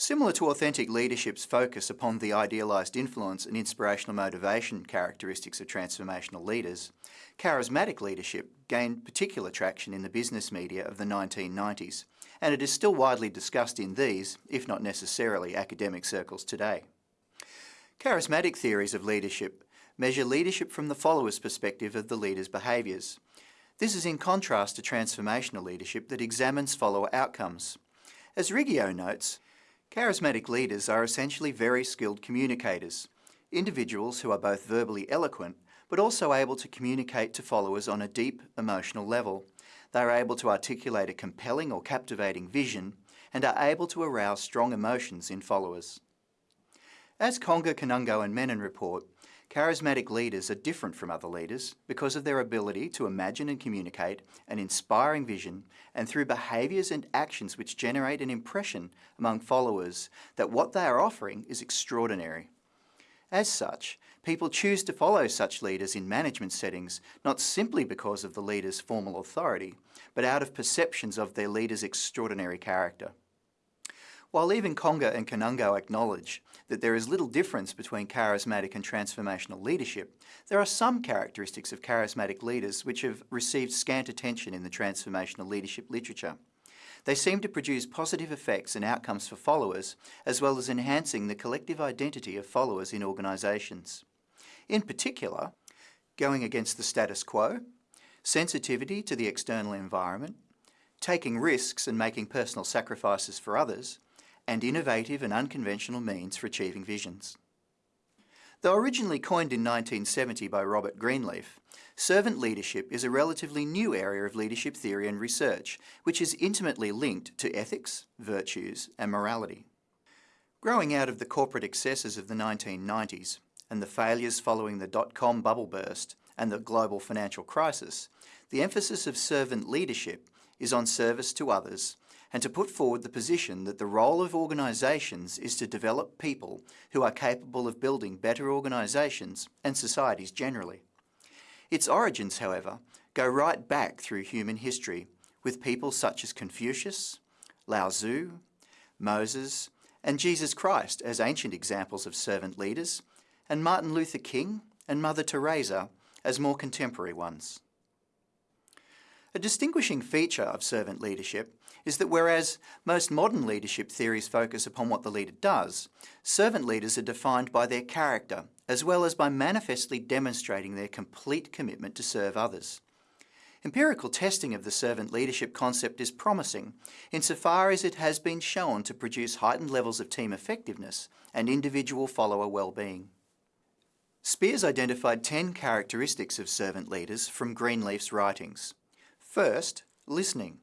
Similar to authentic leadership's focus upon the idealised influence and inspirational motivation characteristics of transformational leaders, charismatic leadership gained particular traction in the business media of the 1990s, and it is still widely discussed in these, if not necessarily academic circles today. Charismatic theories of leadership measure leadership from the follower's perspective of the leader's behaviours. This is in contrast to transformational leadership that examines follower outcomes. As Riggio notes, charismatic leaders are essentially very skilled communicators, individuals who are both verbally eloquent but also able to communicate to followers on a deep emotional level. They are able to articulate a compelling or captivating vision and are able to arouse strong emotions in followers. As Conger, Kanungo and Menon report, charismatic leaders are different from other leaders because of their ability to imagine and communicate an inspiring vision and through behaviours and actions which generate an impression among followers that what they are offering is extraordinary. As such, people choose to follow such leaders in management settings not simply because of the leader's formal authority, but out of perceptions of their leader's extraordinary character. While even Conger and Kanungo acknowledge that there is little difference between charismatic and transformational leadership, there are some characteristics of charismatic leaders which have received scant attention in the transformational leadership literature. They seem to produce positive effects and outcomes for followers, as well as enhancing the collective identity of followers in organisations. In particular, going against the status quo, sensitivity to the external environment, taking risks and making personal sacrifices for others, and innovative and unconventional means for achieving visions. Though originally coined in 1970 by Robert Greenleaf, servant leadership is a relatively new area of leadership theory and research, which is intimately linked to ethics, virtues and morality. Growing out of the corporate excesses of the 1990s and the failures following the dot-com bubble burst and the global financial crisis, the emphasis of servant leadership is on service to others and to put forward the position that the role of organisations is to develop people who are capable of building better organisations and societies generally. Its origins, however, go right back through human history with people such as Confucius, Lao Tzu, Moses and Jesus Christ as ancient examples of servant leaders and Martin Luther King and Mother Teresa as more contemporary ones. A distinguishing feature of servant leadership is that whereas most modern leadership theories focus upon what the leader does, servant leaders are defined by their character, as well as by manifestly demonstrating their complete commitment to serve others. Empirical testing of the servant leadership concept is promising, insofar as it has been shown to produce heightened levels of team effectiveness and individual follower well-being. Spears identified 10 characteristics of servant leaders from Greenleaf's writings. First, listening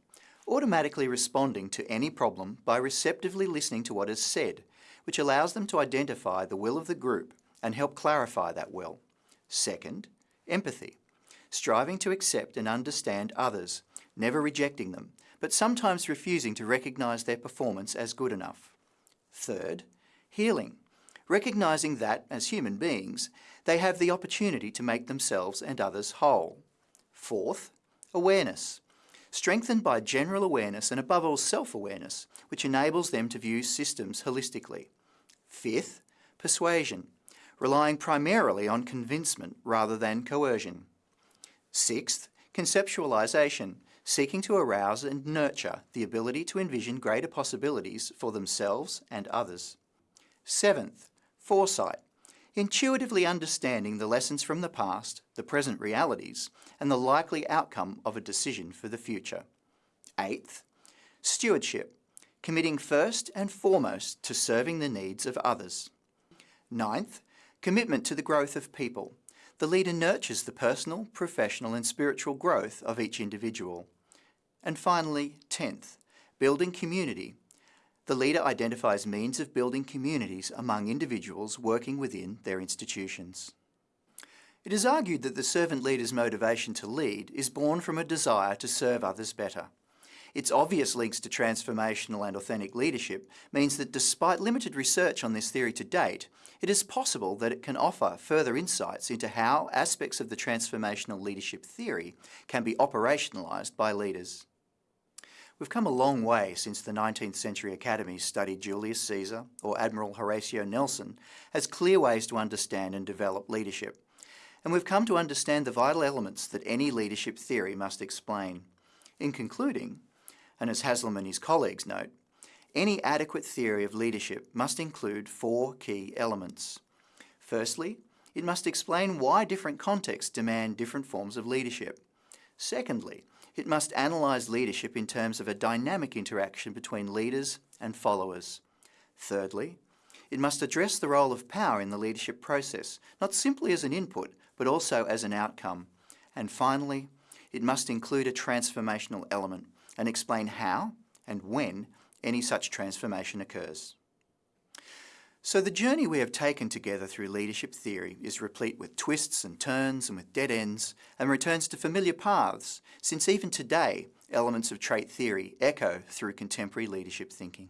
automatically responding to any problem by receptively listening to what is said, which allows them to identify the will of the group and help clarify that will. Second, empathy, striving to accept and understand others, never rejecting them, but sometimes refusing to recognise their performance as good enough. Third, healing, recognising that, as human beings, they have the opportunity to make themselves and others whole. Fourth, awareness, strengthened by general awareness and above all self-awareness, which enables them to view systems holistically. Fifth, persuasion, relying primarily on convincement rather than coercion. Sixth, conceptualisation, seeking to arouse and nurture the ability to envision greater possibilities for themselves and others. Seventh, foresight, intuitively understanding the lessons from the past, the present realities, and the likely outcome of a decision for the future. Eighth, stewardship, committing first and foremost to serving the needs of others. Ninth, commitment to the growth of people. The leader nurtures the personal, professional and spiritual growth of each individual. And finally, tenth, building community, the leader identifies means of building communities among individuals working within their institutions. It is argued that the servant leader's motivation to lead is born from a desire to serve others better. Its obvious links to transformational and authentic leadership means that despite limited research on this theory to date, it is possible that it can offer further insights into how aspects of the transformational leadership theory can be operationalised by leaders. We've come a long way since the 19th century academies studied Julius Caesar or Admiral Horatio Nelson as clear ways to understand and develop leadership. And we've come to understand the vital elements that any leadership theory must explain. In concluding, and as Haslam and his colleagues note, any adequate theory of leadership must include four key elements. Firstly, it must explain why different contexts demand different forms of leadership. Secondly, it must analyse leadership in terms of a dynamic interaction between leaders and followers. Thirdly, it must address the role of power in the leadership process, not simply as an input, but also as an outcome. And finally, it must include a transformational element and explain how and when any such transformation occurs. So the journey we have taken together through leadership theory is replete with twists and turns and with dead ends and returns to familiar paths, since even today elements of trait theory echo through contemporary leadership thinking.